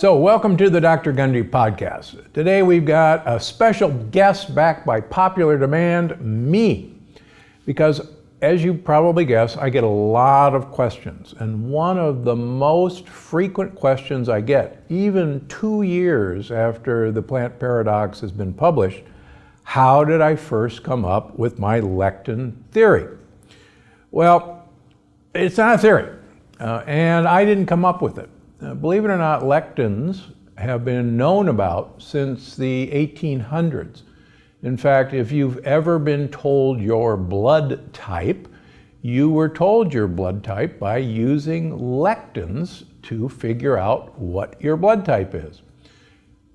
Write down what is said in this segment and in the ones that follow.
So, welcome to the Dr. Gundry podcast. Today we've got a special guest back by popular demand, me. Because, as you probably guess, I get a lot of questions. And one of the most frequent questions I get, even two years after The Plant Paradox has been published, how did I first come up with my lectin theory? Well, it's not a theory, uh, and I didn't come up with it. Uh, believe it or not, lectins have been known about since the 1800s. In fact, if you've ever been told your blood type, you were told your blood type by using lectins to figure out what your blood type is.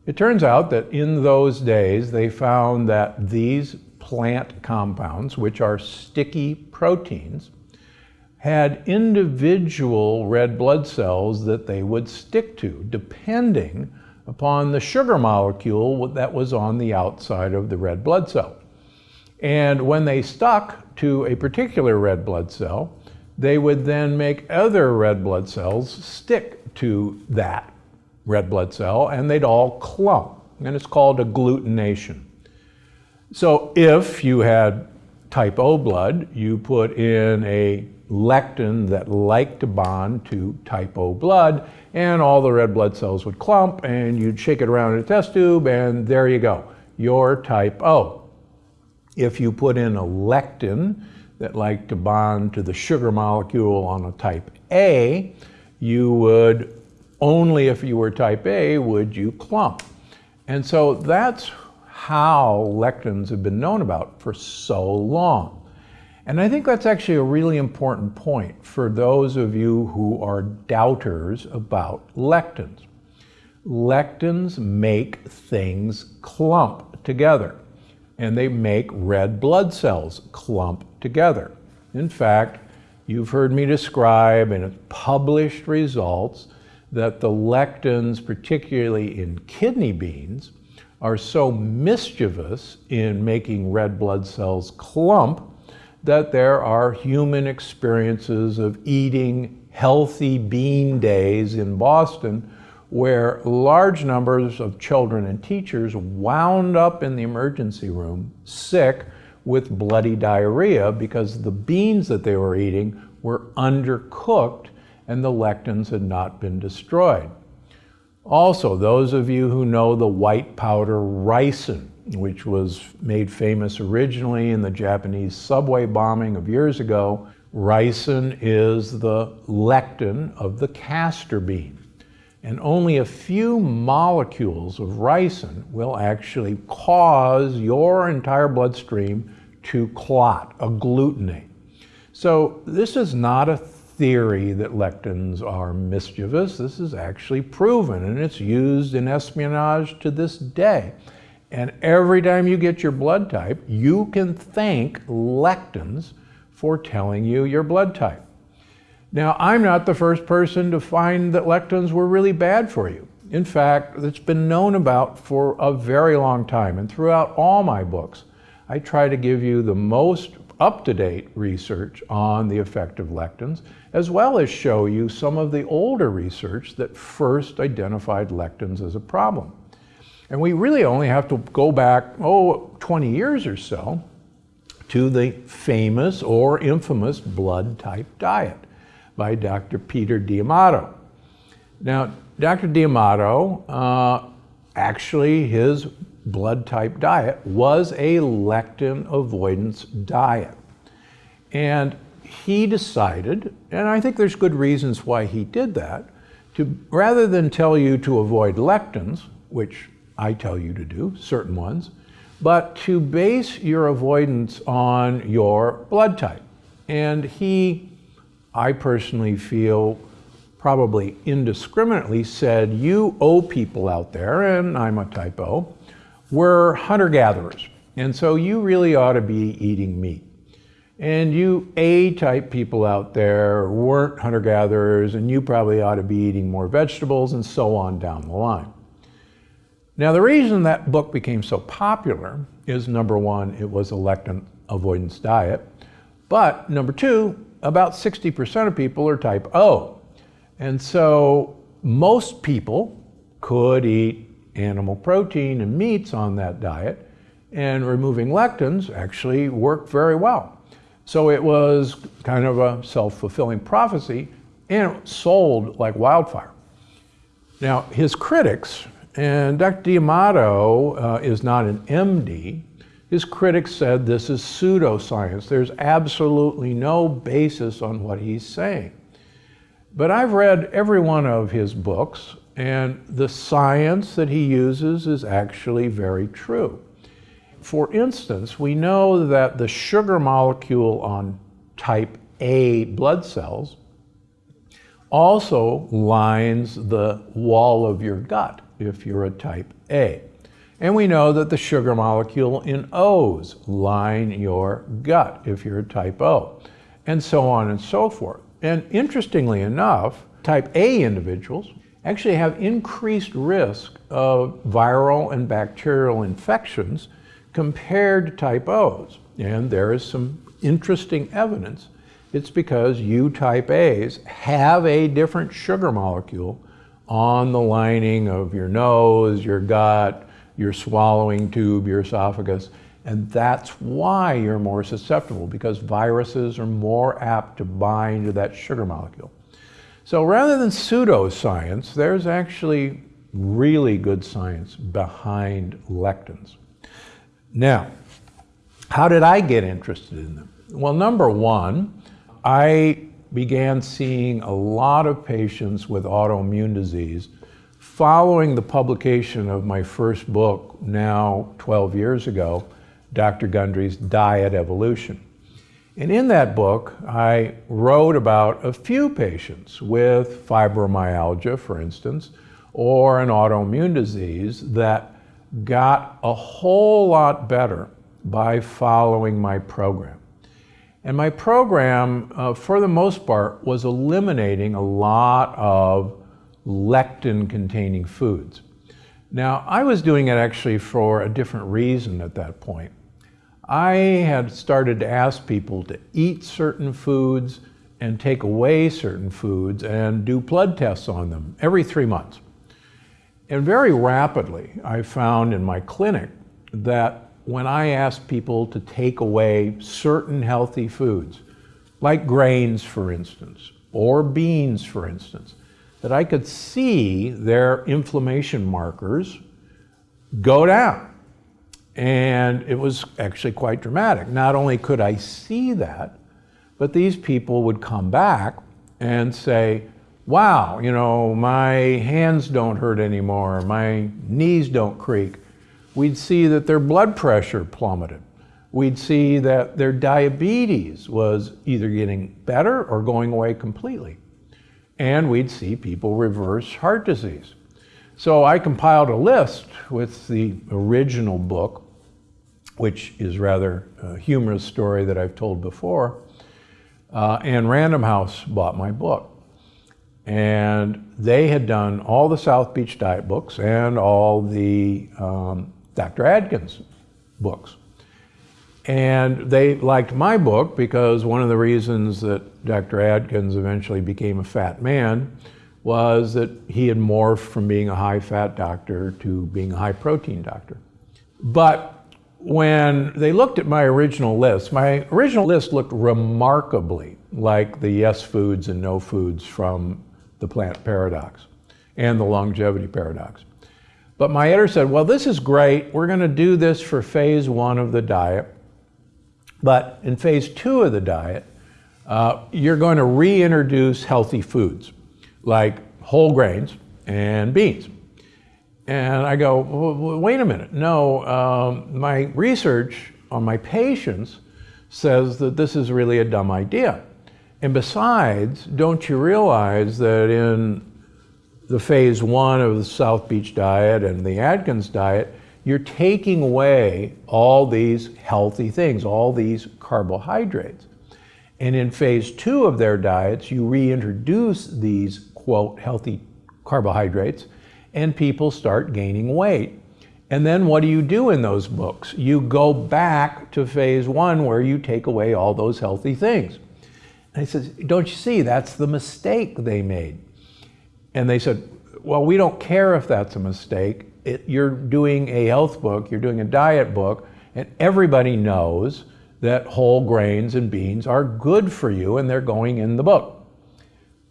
It turns out that in those days they found that these plant compounds, which are sticky proteins, had individual red blood cells that they would stick to, depending upon the sugar molecule that was on the outside of the red blood cell. And when they stuck to a particular red blood cell, they would then make other red blood cells stick to that red blood cell and they'd all clump. And it's called agglutination. So if you had type O blood, you put in a lectin that like to bond to type O blood, and all the red blood cells would clump, and you'd shake it around in a test tube, and there you go. You're type O. If you put in a lectin that like to bond to the sugar molecule on a type A, you would, only if you were type A, would you clump. And so that's how lectins have been known about for so long. And I think that's actually a really important point for those of you who are doubters about lectins. Lectins make things clump together, and they make red blood cells clump together. In fact, you've heard me describe in published results that the lectins, particularly in kidney beans, are so mischievous in making red blood cells clump that there are human experiences of eating healthy bean days in Boston where large numbers of children and teachers wound up in the emergency room sick with bloody diarrhea because the beans that they were eating were undercooked and the lectins had not been destroyed. Also, those of you who know the white powder ricin, which was made famous originally in the Japanese subway bombing of years ago. Ricin is the lectin of the castor bean. And only a few molecules of ricin will actually cause your entire bloodstream to clot, agglutinate. So this is not a theory that lectins are mischievous. This is actually proven, and it's used in espionage to this day. And every time you get your blood type, you can thank lectins for telling you your blood type. Now, I'm not the first person to find that lectins were really bad for you. In fact, it's been known about for a very long time. And throughout all my books, I try to give you the most up-to-date research on the effect of lectins, as well as show you some of the older research that first identified lectins as a problem. And we really only have to go back, oh, 20 years or so to the famous or infamous blood type diet by Dr. Peter D'Adamo. Now, Dr. D'Adamo, uh, actually his blood type diet was a lectin avoidance diet. And he decided, and I think there's good reasons why he did that, to rather than tell you to avoid lectins, which I tell you to do, certain ones, but to base your avoidance on your blood type. And he, I personally feel, probably indiscriminately said, you O people out there, and I'm a type O, we're hunter-gatherers. And so you really ought to be eating meat. And you A-type people out there weren't hunter-gatherers, and you probably ought to be eating more vegetables, and so on down the line. Now, the reason that book became so popular is number one, it was a lectin avoidance diet. But number two, about 60% of people are type O. And so most people could eat animal protein and meats on that diet, and removing lectins actually worked very well. So it was kind of a self-fulfilling prophecy, and sold like wildfire. Now, his critics, and Dr. D'Adamo uh, is not an MD, his critics said this is pseudoscience. There's absolutely no basis on what he's saying. But I've read every one of his books, and the science that he uses is actually very true. For instance, we know that the sugar molecule on type A blood cells also lines the wall of your gut if you're a type A. And we know that the sugar molecule in O's line your gut if you're a type O, and so on and so forth. And interestingly enough, type A individuals actually have increased risk of viral and bacterial infections compared to type O's. And there is some interesting evidence. It's because you type A's have a different sugar molecule on the lining of your nose, your gut, your swallowing tube, your esophagus, and that's why you're more susceptible because viruses are more apt to bind to that sugar molecule. So rather than pseudoscience, there's actually really good science behind lectins. Now, how did I get interested in them? Well, number one, I began seeing a lot of patients with autoimmune disease following the publication of my first book, now 12 years ago, Dr. Gundry's Diet Evolution. And in that book, I wrote about a few patients with fibromyalgia, for instance, or an autoimmune disease that got a whole lot better by following my program. And my program, uh, for the most part, was eliminating a lot of lectin-containing foods. Now, I was doing it actually for a different reason at that point. I had started to ask people to eat certain foods and take away certain foods and do blood tests on them every three months. And very rapidly, I found in my clinic that when I asked people to take away certain healthy foods, like grains, for instance, or beans, for instance, that I could see their inflammation markers go down. And it was actually quite dramatic. Not only could I see that, but these people would come back and say, wow, you know, my hands don't hurt anymore, my knees don't creak. We'd see that their blood pressure plummeted. We'd see that their diabetes was either getting better or going away completely and we'd see people reverse heart disease. So I compiled a list with the original book, which is rather a humorous story that I've told before, uh, and Random House bought my book. And they had done all the South Beach diet books and all the um, Dr. Atkins' books. And they liked my book because one of the reasons that Dr. Atkins eventually became a fat man was that he had morphed from being a high-fat doctor to being a high-protein doctor. But when they looked at my original list, my original list looked remarkably like the yes foods and no foods from the plant paradox and the longevity paradox. But my editor said, well, this is great. We're going to do this for phase one of the diet. But in phase two of the diet, uh, you're going to reintroduce healthy foods like whole grains and beans. And I go, wait a minute. No, um, my research on my patients says that this is really a dumb idea. And besides, don't you realize that in the phase one of the South Beach diet and the Atkins diet, you're taking away all these healthy things, all these carbohydrates. And in phase two of their diets, you reintroduce these, quote, healthy carbohydrates, and people start gaining weight. And then what do you do in those books? You go back to phase one where you take away all those healthy things. And he says, don't you see, that's the mistake they made. And they said, well, we don't care if that's a mistake. It, you're doing a health book, you're doing a diet book, and everybody knows that whole grains and beans are good for you and they're going in the book.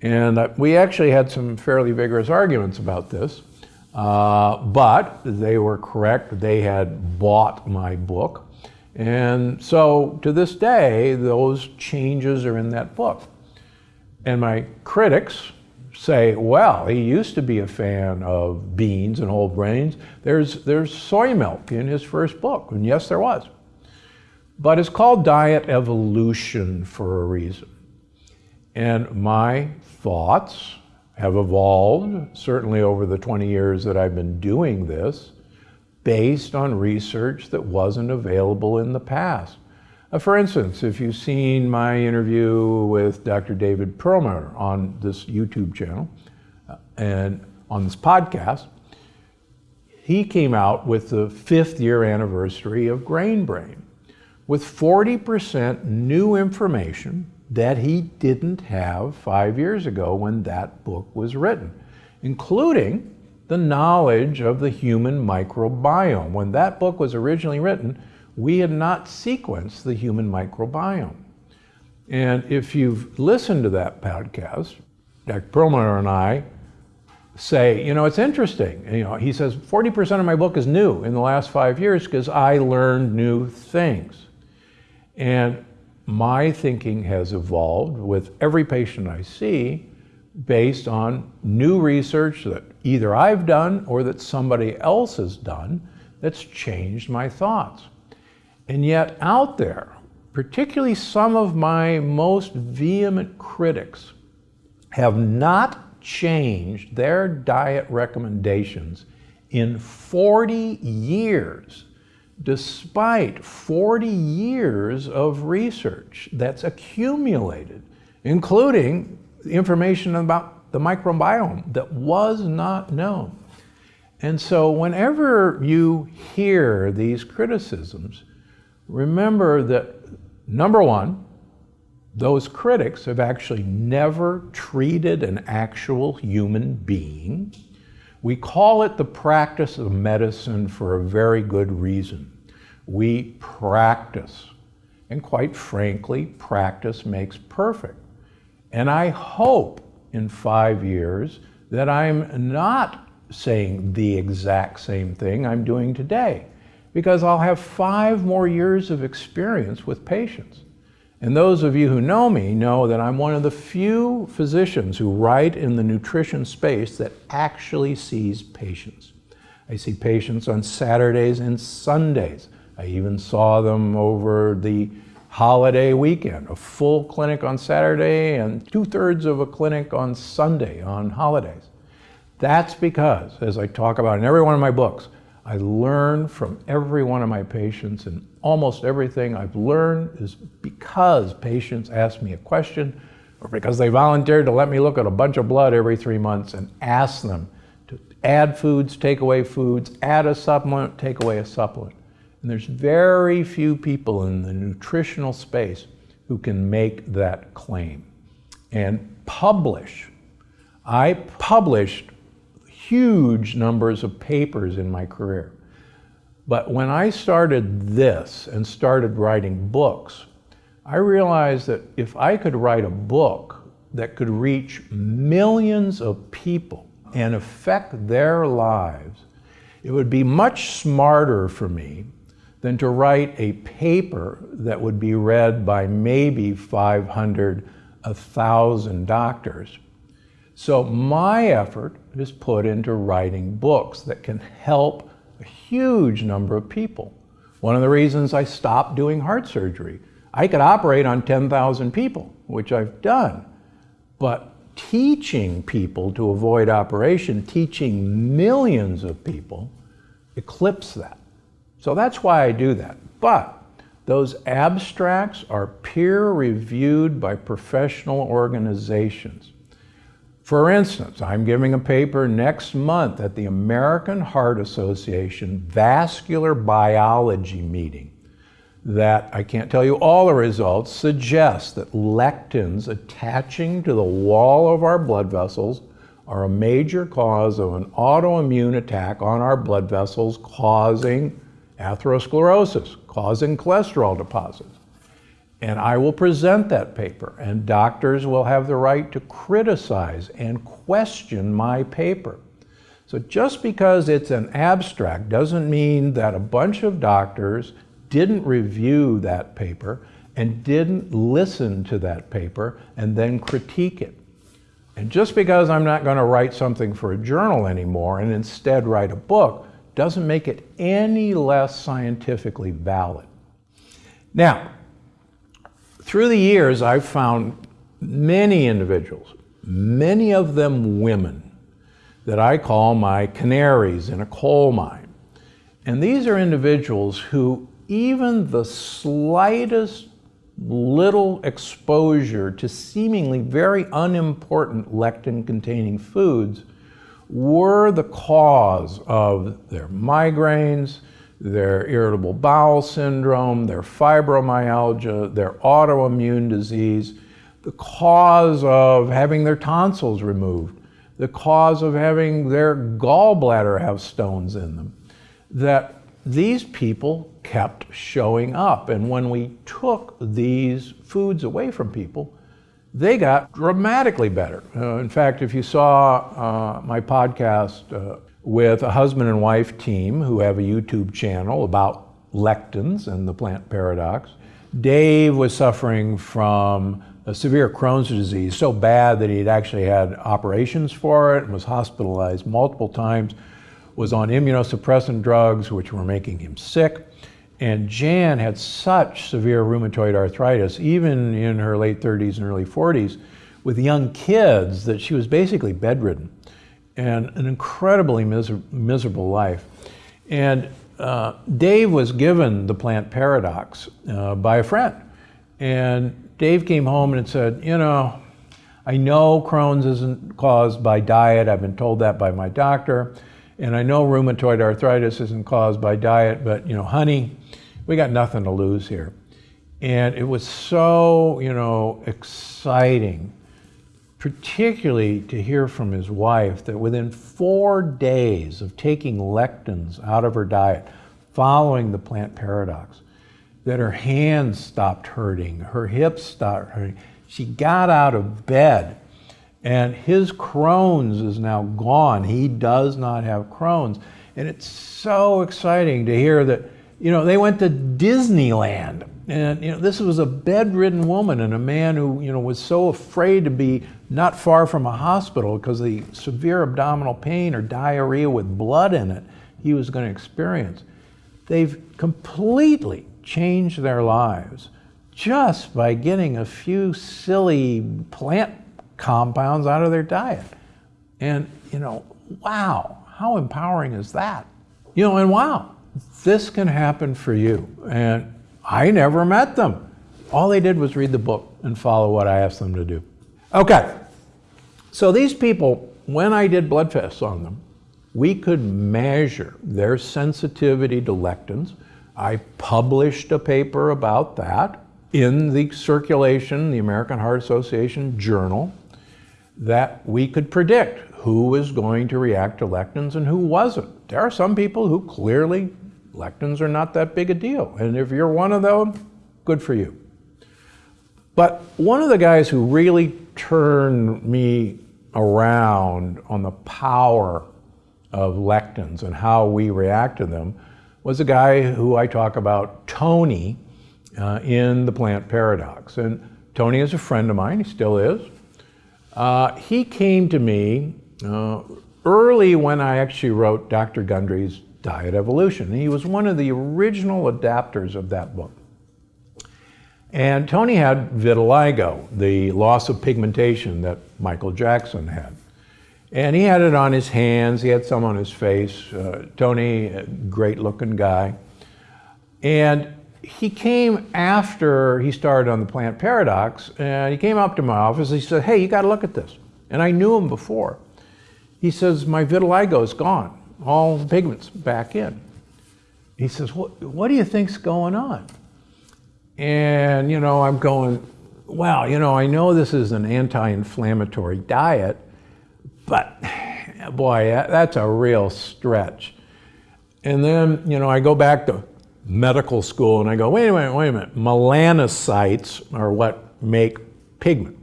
And uh, we actually had some fairly vigorous arguments about this, uh, but they were correct. They had bought my book. And so to this day, those changes are in that book. And my critics say, well, he used to be a fan of beans and whole grains. There's, there's soy milk in his first book. And yes, there was. But it's called diet evolution for a reason. And my thoughts have evolved, certainly over the 20 years that I've been doing this, based on research that wasn't available in the past. Uh, for instance, if you've seen my interview with Dr. David Perlmutter on this YouTube channel uh, and on this podcast, he came out with the fifth year anniversary of Grain Brain with 40% new information that he didn't have five years ago when that book was written, including the knowledge of the human microbiome. When that book was originally written, we had not sequenced the human microbiome. And if you've listened to that podcast, Dr. Perlmutter and I say, you know, it's interesting. You know, he says 40% of my book is new in the last five years because I learned new things. And my thinking has evolved with every patient I see based on new research that either I've done or that somebody else has done that's changed my thoughts. And yet out there, particularly some of my most vehement critics, have not changed their diet recommendations in 40 years despite 40 years of research that's accumulated, including information about the microbiome that was not known. And so whenever you hear these criticisms, remember that number one, those critics have actually never treated an actual human being. We call it the practice of medicine for a very good reason. We practice. And quite frankly, practice makes perfect. And I hope in five years that I'm not saying the exact same thing I'm doing today because I'll have five more years of experience with patients. And those of you who know me know that I'm one of the few physicians who write in the nutrition space that actually sees patients. I see patients on Saturdays and Sundays. I even saw them over the holiday weekend, a full clinic on Saturday and two-thirds of a clinic on Sunday on holidays. That's because, as I talk about in every one of my books, I learn from every one of my patients and almost everything I've learned is because patients ask me a question or because they volunteered to let me look at a bunch of blood every three months and ask them to add foods, take away foods, add a supplement, take away a supplement. And there's very few people in the nutritional space who can make that claim and publish. I published huge numbers of papers in my career. But when I started this and started writing books, I realized that if I could write a book that could reach millions of people and affect their lives, it would be much smarter for me than to write a paper that would be read by maybe 500, 1,000 doctors so my effort is put into writing books that can help a huge number of people. One of the reasons I stopped doing heart surgery, I could operate on 10,000 people, which I've done, but teaching people to avoid operation, teaching millions of people, eclipse that. So that's why I do that. But those abstracts are peer reviewed by professional organizations. For instance, I'm giving a paper next month at the American Heart Association Vascular Biology meeting that I can't tell you all the results suggest that lectins attaching to the wall of our blood vessels are a major cause of an autoimmune attack on our blood vessels causing atherosclerosis, causing cholesterol deposits. And I will present that paper, and doctors will have the right to criticize and question my paper. So just because it's an abstract doesn't mean that a bunch of doctors didn't review that paper and didn't listen to that paper and then critique it. And just because I'm not going to write something for a journal anymore and instead write a book doesn't make it any less scientifically valid. Now, through the years, I've found many individuals, many of them women, that I call my canaries in a coal mine. And these are individuals who even the slightest little exposure to seemingly very unimportant lectin-containing foods were the cause of their migraines, their irritable bowel syndrome, their fibromyalgia, their autoimmune disease, the cause of having their tonsils removed, the cause of having their gallbladder have stones in them, that these people kept showing up. And when we took these foods away from people, they got dramatically better. Uh, in fact, if you saw uh, my podcast uh, with a husband and wife team who have a YouTube channel about lectins and the plant paradox, Dave was suffering from a severe Crohn's disease, so bad that he'd actually had operations for it and was hospitalized multiple times, was on immunosuppressant drugs, which were making him sick. And Jan had such severe rheumatoid arthritis, even in her late 30s and early 40s, with young kids, that she was basically bedridden and an incredibly miser miserable life. And uh, Dave was given the plant paradox uh, by a friend. And Dave came home and said, you know, I know Crohn's isn't caused by diet. I've been told that by my doctor. And I know rheumatoid arthritis isn't caused by diet, but you know, honey, we got nothing to lose here. And it was so, you know, exciting, particularly to hear from his wife that within four days of taking lectins out of her diet, following the plant paradox, that her hands stopped hurting, her hips stopped hurting. She got out of bed and his Crohn's is now gone. He does not have Crohn's. And it's so exciting to hear that, you know, they went to Disneyland. And, you know, this was a bedridden woman and a man who, you know, was so afraid to be not far from a hospital because the severe abdominal pain or diarrhea with blood in it he was going to experience. They've completely changed their lives just by getting a few silly plant compounds out of their diet. And, you know, wow, how empowering is that? You know, and wow, this can happen for you. And I never met them. All they did was read the book and follow what I asked them to do. Okay, so these people, when I did blood tests on them, we could measure their sensitivity to lectins. I published a paper about that in the circulation, the American Heart Association journal that we could predict who was going to react to lectins and who wasn't. There are some people who clearly lectins are not that big a deal. And if you're one of them, good for you. But one of the guys who really turned me around on the power of lectins and how we react to them was a guy who I talk about, Tony, uh, in the plant paradox. And Tony is a friend of mine, he still is. Uh, he came to me uh, early when I actually wrote Dr. Gundry's Diet Evolution. He was one of the original adapters of that book. And Tony had vitiligo, the loss of pigmentation that Michael Jackson had. And he had it on his hands, he had some on his face. Uh, Tony, great looking guy. And he came after he started on the plant paradox and he came up to my office he said hey you got to look at this and i knew him before he says my vitiligo is gone all the pigments back in he says what, what do you think's going on and you know i'm going well you know i know this is an anti-inflammatory diet But boy, that's a real stretch. And then, you know, I go back to medical school and I go, wait a minute, wait a minute. Melanocytes are what make pigment.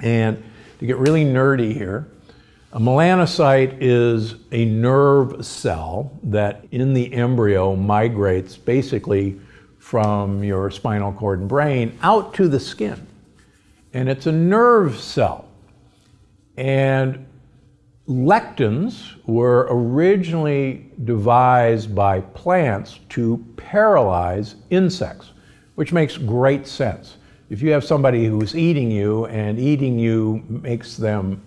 And to get really nerdy here, a melanocyte is a nerve cell that in the embryo migrates basically from your spinal cord and brain out to the skin. And it's a nerve cell. And lectins were originally devised by plants to paralyze insects, which makes great sense. If you have somebody who's eating you and eating you makes them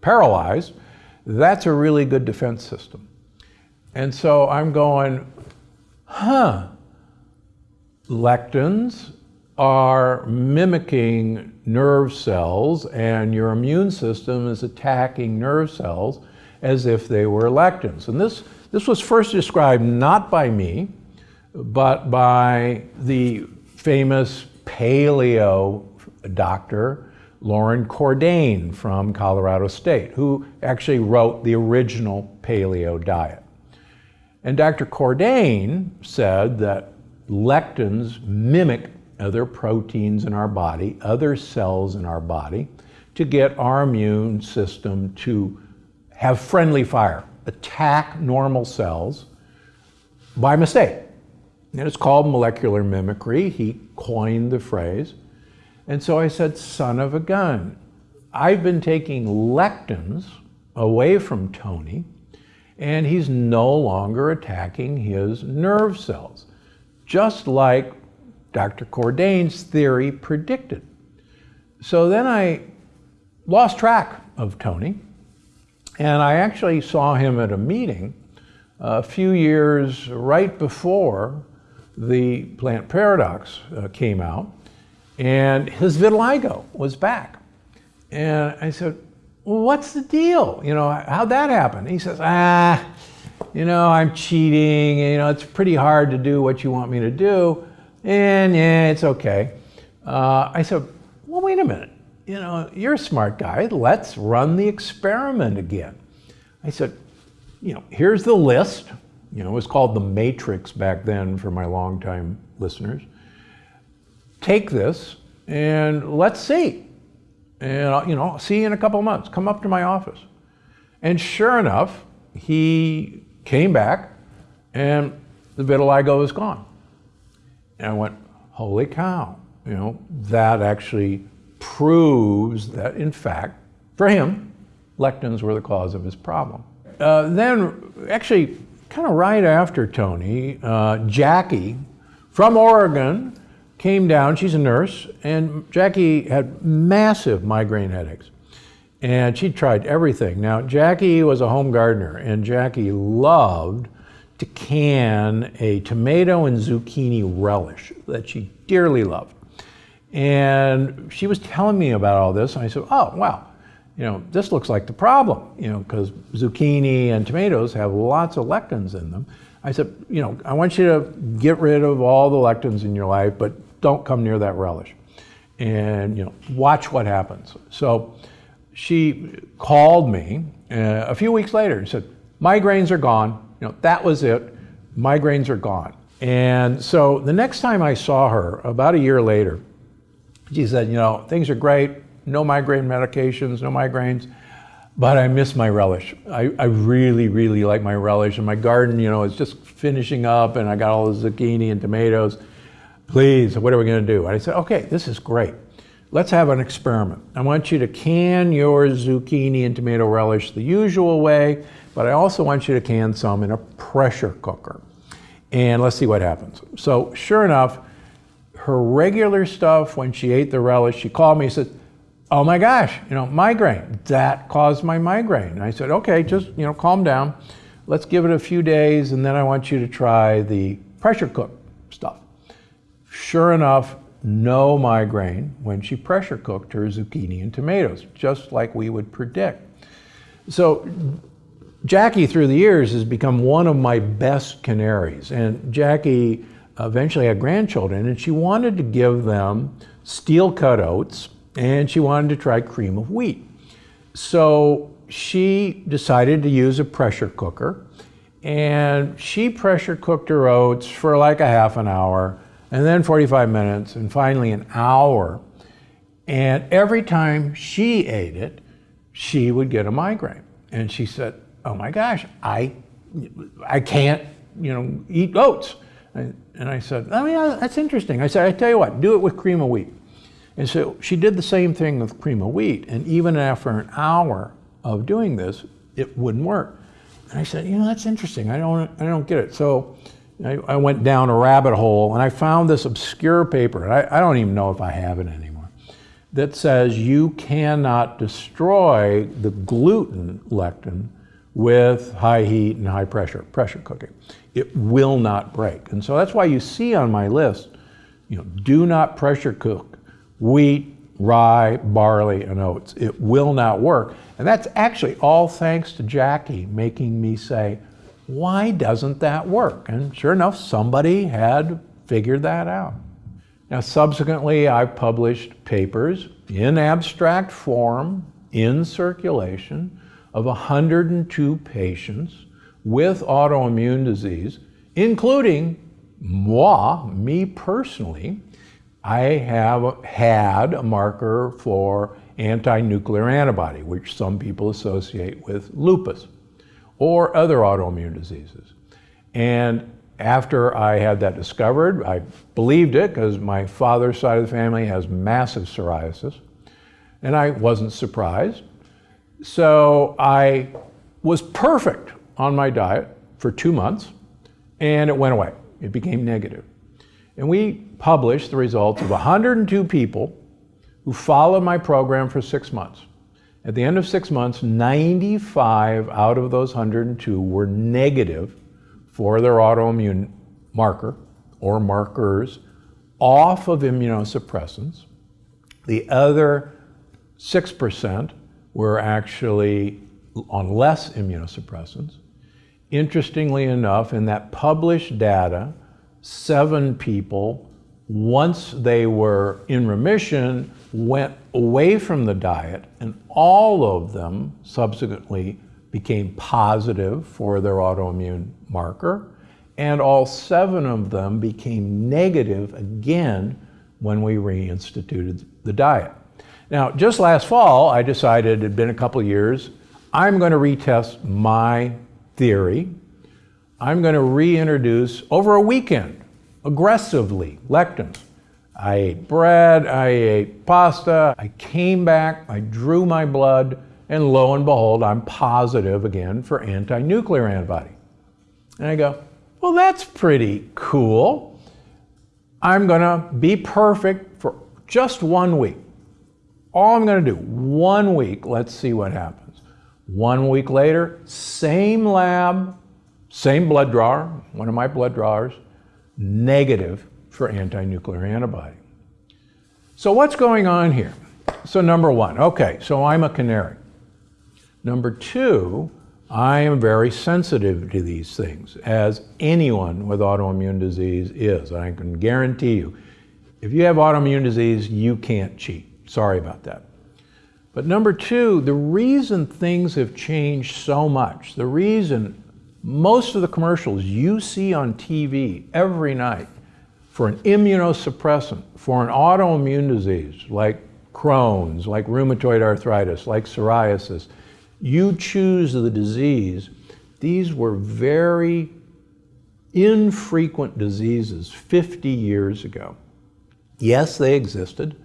paralyzed, that's a really good defense system. And so I'm going, huh, lectins are mimicking nerve cells and your immune system is attacking nerve cells as if they were lectins. And this, this was first described not by me, but by the famous paleo doctor Loren Cordain from Colorado State, who actually wrote the original paleo diet. And Dr. Cordain said that lectins mimic other proteins in our body, other cells in our body, to get our immune system to have friendly fire, attack normal cells by mistake. And it's called molecular mimicry. He coined the phrase. And so I said, son of a gun. I've been taking lectins away from Tony, and he's no longer attacking his nerve cells, just like Dr. Cordain's theory predicted. So then I lost track of Tony, and I actually saw him at a meeting a few years right before the plant paradox uh, came out and his vitiligo was back. And I said, well, what's the deal? You know, how'd that happen? He says, ah, you know, I'm cheating. You know, it's pretty hard to do what you want me to do. And yeah, it's okay. Uh, I said, well, wait a minute. You know, you're a smart guy. Let's run the experiment again. I said, you know, here's the list. You know, it was called the Matrix back then for my longtime listeners take this and let's see. And, you know, see you in a couple of months. Come up to my office. And sure enough, he came back and the vitiligo was gone. And I went, holy cow, you know, that actually proves that, in fact, for him, lectins were the cause of his problem. Uh, then, actually, kind of right after Tony, uh, Jackie from Oregon came down, she's a nurse, and Jackie had massive migraine headaches. And she tried everything. Now, Jackie was a home gardener, and Jackie loved to can a tomato and zucchini relish that she dearly loved. And she was telling me about all this, and I said, oh, wow, you know, this looks like the problem, you know, because zucchini and tomatoes have lots of lectins in them. I said, you know, I want you to get rid of all the lectins in your life, but don't come near that relish. And, you know, watch what happens. So she called me uh, a few weeks later and said, migraines are gone. You know, that was it. Migraines are gone. And so the next time I saw her, about a year later, she said, you know, things are great, no migraine medications, no migraines, but I miss my relish. I, I really, really like my relish. And my garden, you know, is just finishing up and I got all the zucchini and tomatoes please, what are we going to do? And I said, okay, this is great. Let's have an experiment. I want you to can your zucchini and tomato relish the usual way, but I also want you to can some in a pressure cooker. And let's see what happens. So sure enough, her regular stuff, when she ate the relish, she called me and said, oh my gosh, you know, migraine. That caused my migraine. And I said, okay, just, you know, calm down. Let's give it a few days, and then I want you to try the pressure cook stuff. Sure enough, no migraine when she pressure cooked her zucchini and tomatoes, just like we would predict. So Jackie, through the years, has become one of my best canaries. And Jackie eventually had grandchildren, and she wanted to give them steel cut oats, and she wanted to try cream of wheat. So she decided to use a pressure cooker and she pressure cooked her oats for like a half an hour and then 45 minutes and finally an hour. And every time she ate it, she would get a migraine. And she said, oh my gosh, I, I can't, you know, eat oats. And I said, oh yeah, that's interesting. I said, I tell you what, do it with cream of wheat. And so she did the same thing with cream of wheat. And even after an hour of doing this, it wouldn't work. And I said, you know, that's interesting. I don't, I don't get it. So I, I went down a rabbit hole and I found this obscure paper. And I, I don't even know if I have it anymore that says you cannot destroy the gluten lectin with high heat and high pressure, pressure cooking. It will not break. And so that's why you see on my list, you know, do not pressure cook wheat, rye, barley, and oats. It will not work. And that's actually all thanks to Jackie making me say, why doesn't that work? And sure enough, somebody had figured that out. Now, subsequently, I've published papers in abstract form in circulation of 102 patients with autoimmune disease, including moi, me personally. I have had a marker for anti-nuclear antibody, which some people associate with lupus or other autoimmune diseases. And after I had that discovered, I believed it because my father's side of the family has massive psoriasis, and I wasn't surprised. So I was perfect on my diet for two months, and it went away. It became negative. And we published the results of 102 people who followed my program for six months. At the end of six months, 95 out of those 102 were negative for their autoimmune marker or markers off of immunosuppressants. The other 6% were actually on less immunosuppressants. Interestingly enough, in that published data, seven people, once they were in remission, went away from the diet, and all of them subsequently became positive for their autoimmune marker, and all seven of them became negative again when we reinstituted the diet. Now, just last fall, I decided, it had been a couple years, I'm going to retest my theory. I'm going to reintroduce, over a weekend, aggressively, lectins. I ate bread, I ate pasta, I came back, I drew my blood, and lo and behold, I'm positive again for anti-nuclear antibody. And I go, well, that's pretty cool. I'm gonna be perfect for just one week. All I'm gonna do, one week, let's see what happens. One week later, same lab, same blood drawer, one of my blood drawers, negative for anti-nuclear antibody. So what's going on here? So number one, okay, so I'm a canary. Number two, I am very sensitive to these things, as anyone with autoimmune disease is. I can guarantee you, if you have autoimmune disease, you can't cheat. Sorry about that. But number two, the reason things have changed so much, the reason most of the commercials you see on TV every night for an immunosuppressant, for an autoimmune disease like Crohn's, like rheumatoid arthritis, like psoriasis, you choose the disease. These were very infrequent diseases 50 years ago. Yes, they existed,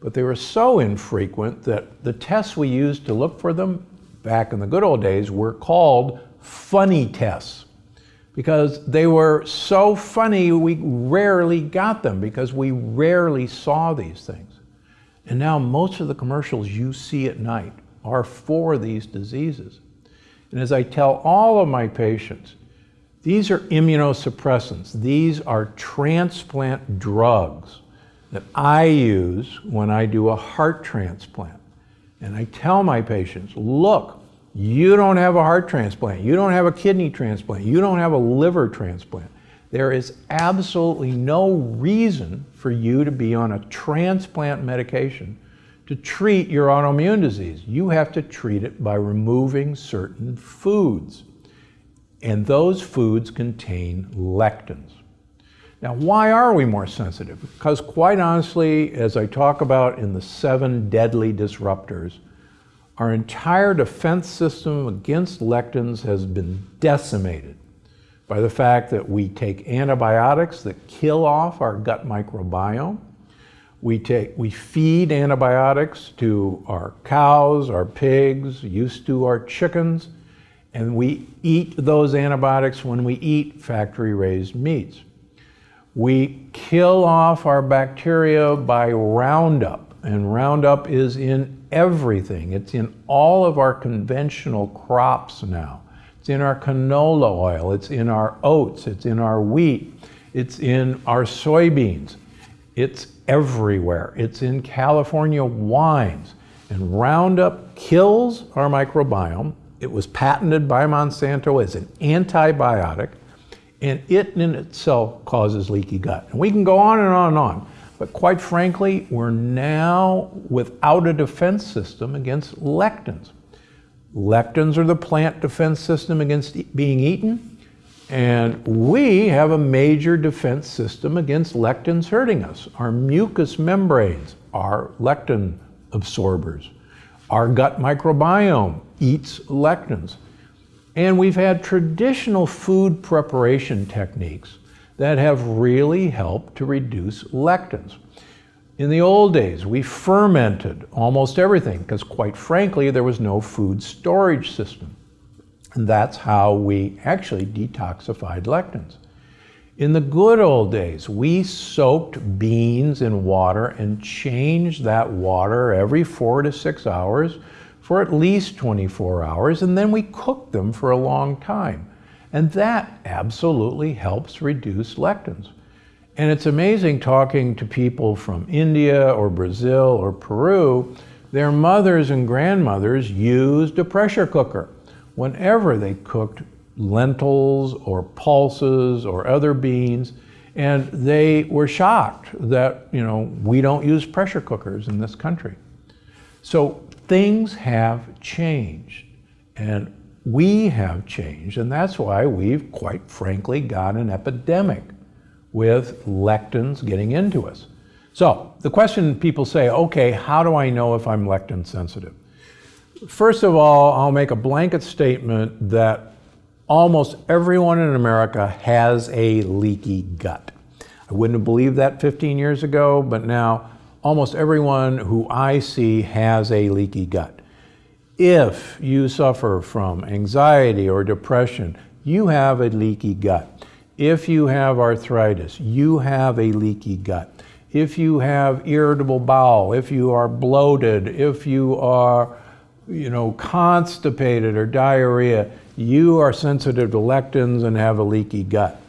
but they were so infrequent that the tests we used to look for them back in the good old days were called funny tests because they were so funny we rarely got them because we rarely saw these things. And now most of the commercials you see at night are for these diseases. And as I tell all of my patients, these are immunosuppressants. These are transplant drugs that I use when I do a heart transplant. And I tell my patients, look, you don't have a heart transplant, you don't have a kidney transplant, you don't have a liver transplant. There is absolutely no reason for you to be on a transplant medication to treat your autoimmune disease. You have to treat it by removing certain foods. And those foods contain lectins. Now, why are we more sensitive? Because quite honestly, as I talk about in the seven deadly disruptors, our entire defense system against lectins has been decimated by the fact that we take antibiotics that kill off our gut microbiome. We, take, we feed antibiotics to our cows, our pigs, used to our chickens, and we eat those antibiotics when we eat factory-raised meats. We kill off our bacteria by Roundup, and Roundup is in everything. It's in all of our conventional crops now. It's in our canola oil, it's in our oats, it's in our wheat, it's in our soybeans. It's everywhere. It's in California wines. And Roundup kills our microbiome. It was patented by Monsanto as an antibiotic and it in itself causes leaky gut. And we can go on and on and on, but quite frankly, we're now without a defense system against lectins. Lectins are the plant defense system against being eaten, and we have a major defense system against lectins hurting us. Our mucous membranes are lectin absorbers. Our gut microbiome eats lectins. And we've had traditional food preparation techniques that have really helped to reduce lectins. In the old days, we fermented almost everything because quite frankly, there was no food storage system. And that's how we actually detoxified lectins. In the good old days, we soaked beans in water and changed that water every four to six hours for at least 24 hours, and then we cooked them for a long time. And that absolutely helps reduce lectins. And it's amazing talking to people from India or Brazil or Peru, their mothers and grandmothers used a pressure cooker whenever they cooked lentils or pulses or other beans. And they were shocked that, you know, we don't use pressure cookers in this country. So things have changed and we have changed and that's why we've quite frankly got an epidemic with lectins getting into us. So the question people say, okay, how do I know if I'm lectin sensitive? First of all, I'll make a blanket statement that almost everyone in America has a leaky gut. I wouldn't have believed that 15 years ago, but now almost everyone who I see has a leaky gut. If you suffer from anxiety or depression, you have a leaky gut. If you have arthritis, you have a leaky gut. If you have irritable bowel, if you are bloated, if you are you know, constipated or diarrhea, you are sensitive to lectins and have a leaky gut.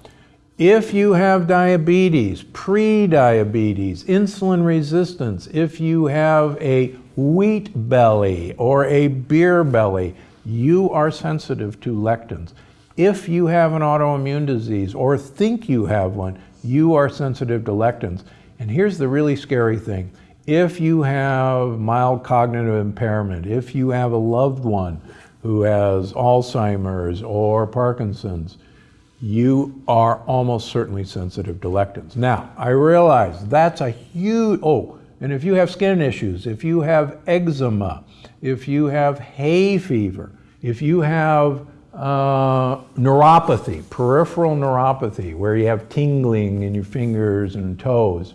If you have diabetes, pre-diabetes, insulin resistance, if you have a wheat belly or a beer belly, you are sensitive to lectins. If you have an autoimmune disease or think you have one, you are sensitive to lectins. And here's the really scary thing. If you have mild cognitive impairment, if you have a loved one who has Alzheimer's or Parkinson's, you are almost certainly sensitive to lectins. Now, I realize that's a huge, oh, and if you have skin issues, if you have eczema, if you have hay fever, if you have uh, neuropathy, peripheral neuropathy, where you have tingling in your fingers and toes,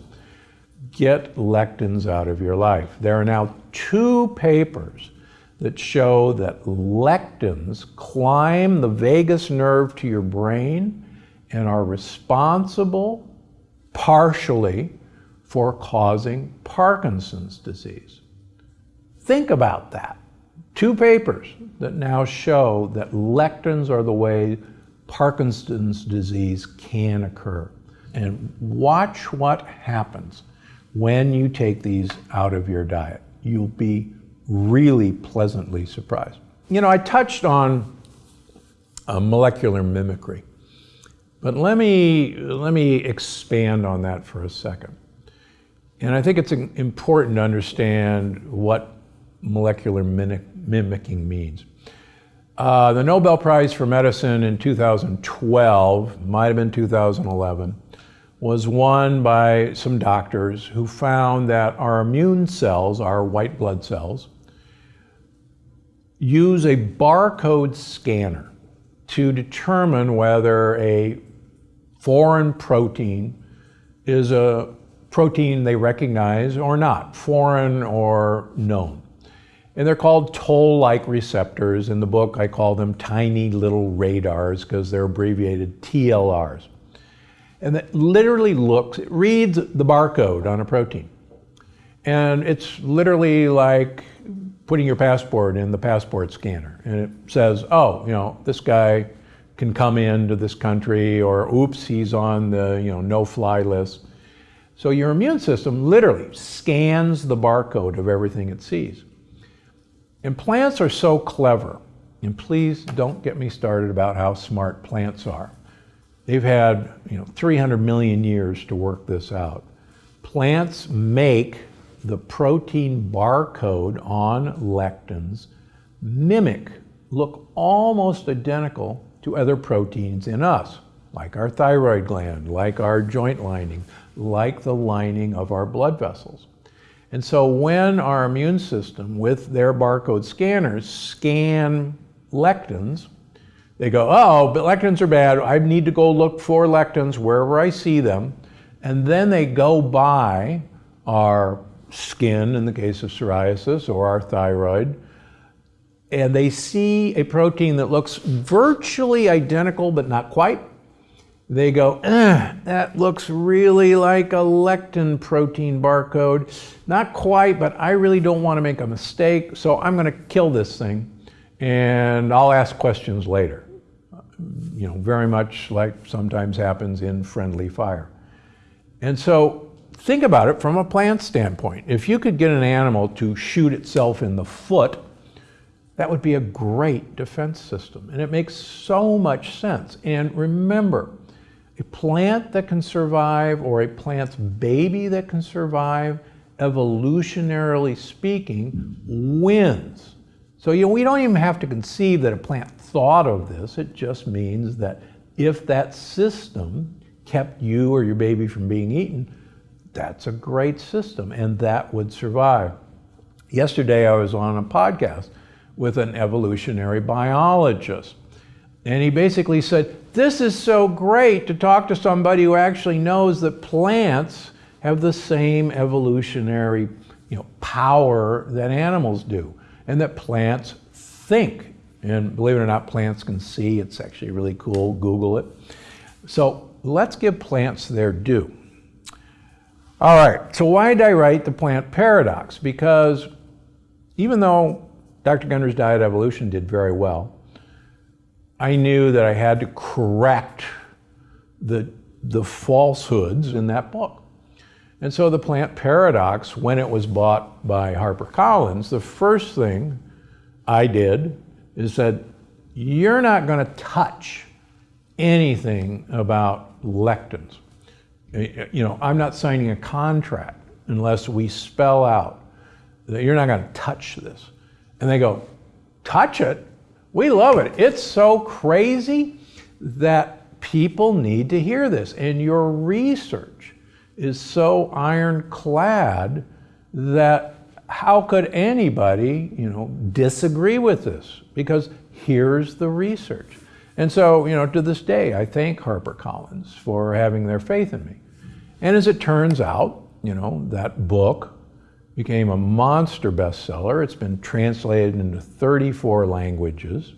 get lectins out of your life. There are now two papers that show that lectins climb the vagus nerve to your brain and are responsible partially for causing Parkinson's disease. Think about that. Two papers that now show that lectins are the way Parkinson's disease can occur. And watch what happens when you take these out of your diet. You'll be really pleasantly surprised. You know, I touched on uh, molecular mimicry, but let me, let me expand on that for a second. And I think it's important to understand what molecular mimicking means. Uh, the Nobel Prize for Medicine in 2012, might have been 2011, was won by some doctors who found that our immune cells, our white blood cells, use a barcode scanner to determine whether a foreign protein is a protein they recognize or not, foreign or known. And they're called toll-like receptors. In the book, I call them tiny little radars because they're abbreviated TLRs. And it literally looks, it reads the barcode on a protein. And it's literally like putting your passport in the passport scanner. And it says, oh, you know, this guy can come into this country or oops, he's on the, you know, no-fly list. So your immune system literally scans the barcode of everything it sees. And plants are so clever, and please don't get me started about how smart plants are. They've had you know 300 million years to work this out. Plants make the protein barcode on lectins mimic, look almost identical to other proteins in us, like our thyroid gland, like our joint lining, like the lining of our blood vessels. And so when our immune system, with their barcode scanners, scan lectins, they go, oh, but lectins are bad. I need to go look for lectins wherever I see them. And then they go by our skin, in the case of psoriasis, or our thyroid, and they see a protein that looks virtually identical, but not quite, they go, eh, that looks really like a lectin protein barcode. Not quite, but I really don't want to make a mistake, so I'm going to kill this thing, and I'll ask questions later. You know, very much like sometimes happens in friendly fire. And so think about it from a plant standpoint. If you could get an animal to shoot itself in the foot, that would be a great defense system. And it makes so much sense. And remember, a plant that can survive or a plant's baby that can survive, evolutionarily speaking, wins. So you know, we don't even have to conceive that a plant thought of this. It just means that if that system kept you or your baby from being eaten, that's a great system and that would survive. Yesterday I was on a podcast with an evolutionary biologist and he basically said, this is so great to talk to somebody who actually knows that plants have the same evolutionary you know, power that animals do, and that plants think. And believe it or not, plants can see. It's actually really cool. Google it. So let's give plants their due. All right, so why did I write the plant paradox? Because even though Dr. Gundry's Diet Evolution did very well, I knew that I had to correct the, the falsehoods in that book. And so the plant paradox, when it was bought by HarperCollins, the first thing I did is said, you're not going to touch anything about lectins. You know, I'm not signing a contract unless we spell out that you're not going to touch this. And they go, touch it? We love it. It's so crazy that people need to hear this. And your research is so ironclad that how could anybody, you know, disagree with this? Because here's the research. And so, you know, to this day, I thank HarperCollins for having their faith in me. And as it turns out, you know, that book became a monster bestseller. It's been translated into 34 languages,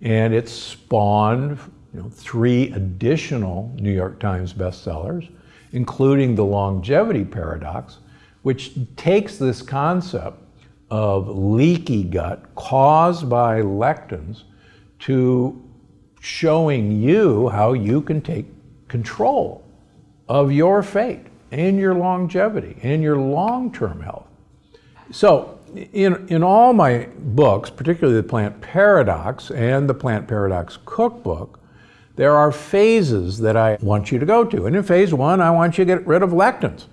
and it spawned you know, three additional New York Times bestsellers, including The Longevity Paradox, which takes this concept of leaky gut caused by lectins to showing you how you can take control of your fate and your longevity and your long-term health. So in, in all my books, particularly the Plant Paradox and the Plant Paradox Cookbook, there are phases that I want you to go to. And in phase one, I want you to get rid of lectins.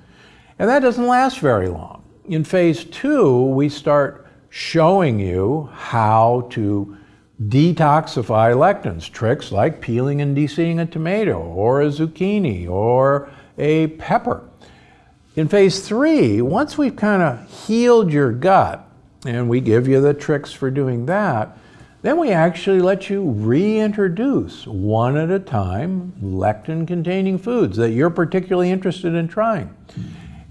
And that doesn't last very long. In phase two, we start showing you how to detoxify lectins, tricks like peeling and deseeding a tomato or a zucchini or a pepper. In phase three, once we've kind of healed your gut and we give you the tricks for doing that, then we actually let you reintroduce one at a time lectin containing foods that you're particularly interested in trying.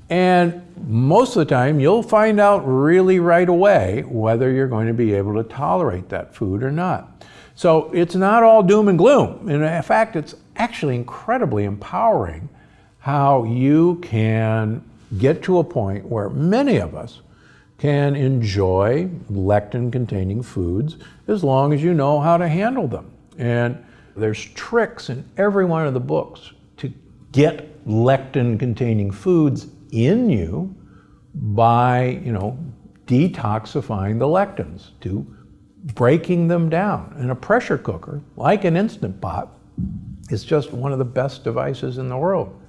And most of the time, you'll find out really right away whether you're going to be able to tolerate that food or not. So it's not all doom and gloom. In fact, it's actually incredibly empowering how you can get to a point where many of us can enjoy lectin containing foods as long as you know how to handle them. And there's tricks in every one of the books to get lectin containing foods in you by, you know, detoxifying the lectins, to breaking them down. And a pressure cooker, like an Instant Pot, is just one of the best devices in the world.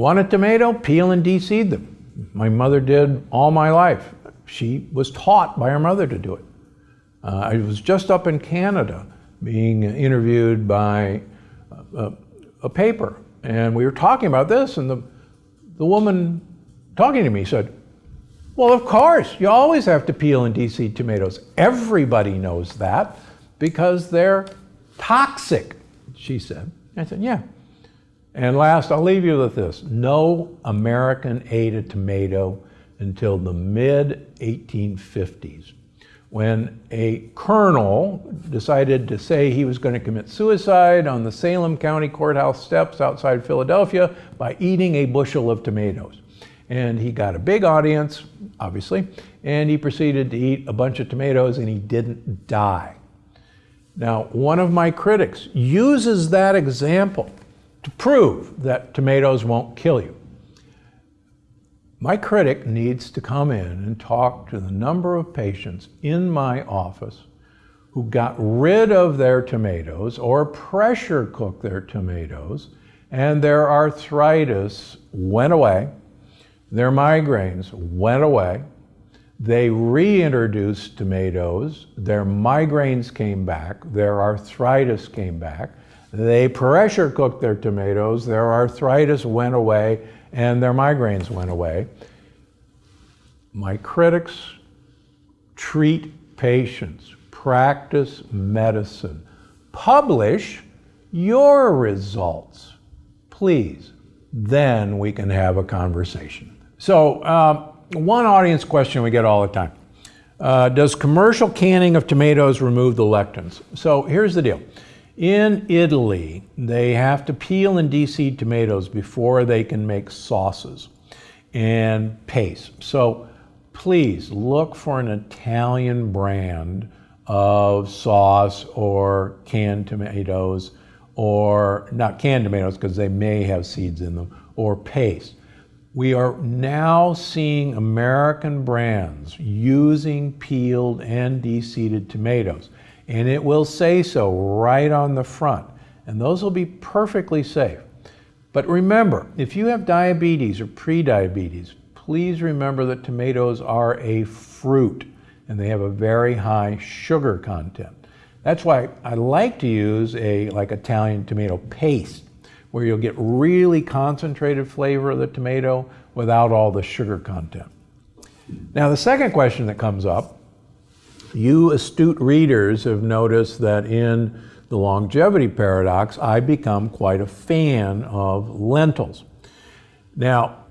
Want a tomato? Peel and deseed them. My mother did all my life. She was taught by her mother to do it. Uh, I was just up in Canada being interviewed by a, a, paper, and we were talking about this, and the, the woman talking to me said, well, of course, you always have to peel and deseed tomatoes. Everybody knows that because they're toxic, she said. I said, yeah. And last, I'll leave you with this. No American ate a tomato until the mid 1850s when a colonel decided to say he was going to commit suicide on the Salem County Courthouse steps outside Philadelphia by eating a bushel of tomatoes. And he got a big audience, obviously, and he proceeded to eat a bunch of tomatoes and he didn't die. Now, one of my critics uses that example to prove that tomatoes won't kill you. My critic needs to come in and talk to the number of patients in my office who got rid of their tomatoes or pressure cooked their tomatoes and their arthritis went away, their migraines went away, they reintroduced tomatoes, their migraines came back, their arthritis came back, they pressure cooked their tomatoes, their arthritis went away, and their migraines went away. My critics treat patients, practice medicine, publish your results, please. Then we can have a conversation. So, uh, one audience question we get all the time. Uh, does commercial canning of tomatoes remove the lectins? So here's the deal. In Italy, they have to peel and deseed tomatoes before they can make sauces and paste. So please look for an Italian brand of sauce or canned tomatoes or not canned tomatoes because they may have seeds in them or paste. We are now seeing American brands using peeled and deseeded tomatoes and it will say so right on the front. And those will be perfectly safe. But remember, if you have diabetes or prediabetes, please remember that tomatoes are a fruit and they have a very high sugar content. That's why I like to use a like Italian tomato paste where you'll get really concentrated flavor of the tomato without all the sugar content. Now the second question that comes up you astute readers have noticed that in the longevity paradox, I become quite a fan of lentils. Now,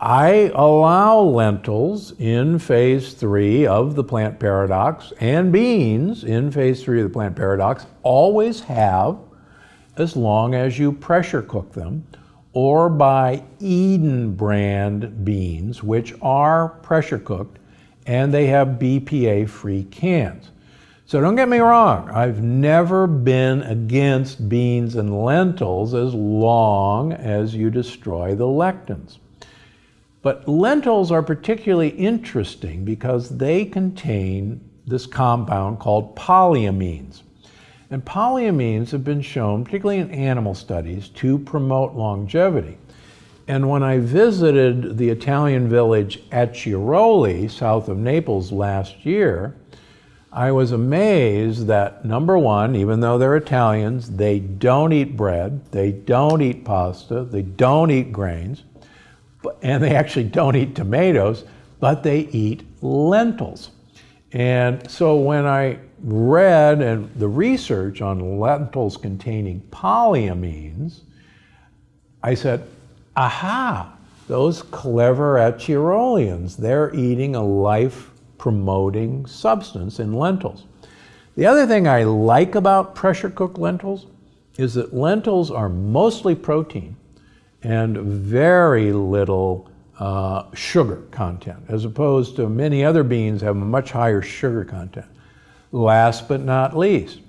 I allow lentils in phase three of the plant paradox and beans in phase three of the plant paradox always have as long as you pressure cook them or buy Eden brand beans, which are pressure cooked and they have BPA free cans. So don't get me wrong, I've never been against beans and lentils as long as you destroy the lectins. But lentils are particularly interesting because they contain this compound called polyamines. And polyamines have been shown, particularly in animal studies, to promote longevity. And when I visited the Italian village Acciaroli, south of Naples last year, I was amazed that number one, even though they're Italians, they don't eat bread, they don't eat pasta, they don't eat grains, and they actually don't eat tomatoes, but they eat lentils. And so when I read and the research on lentils containing polyamines, I said, aha, those clever Acciarolians, they're eating a life promoting substance in lentils. The other thing I like about pressure cooked lentils is that lentils are mostly protein and very little uh, sugar content, as opposed to many other beans have a much higher sugar content. Last but not least,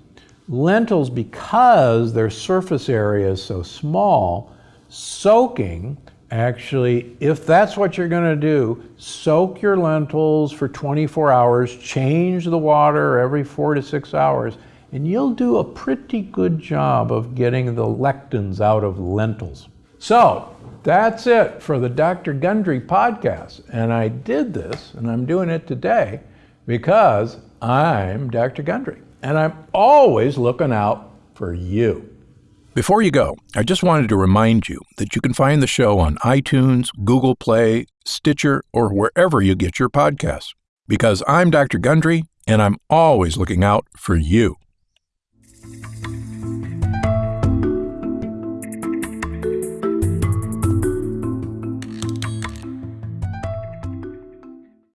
lentils, because their surface area is so small, soaking actually, if that's what you're going to do, soak your lentils for 24 hours, change the water every four to six hours, and you'll do a pretty good job of getting the lectins out of lentils. So that's it for the Dr. Gundry podcast. And I did this, and I'm doing it today because I'm Dr. Gundry, and I'm always looking out for you. Before you go, I just wanted to remind you that you can find the show on iTunes, Google Play, Stitcher, or wherever you get your podcasts. Because I'm Dr. Gundry, and I'm always looking out for you.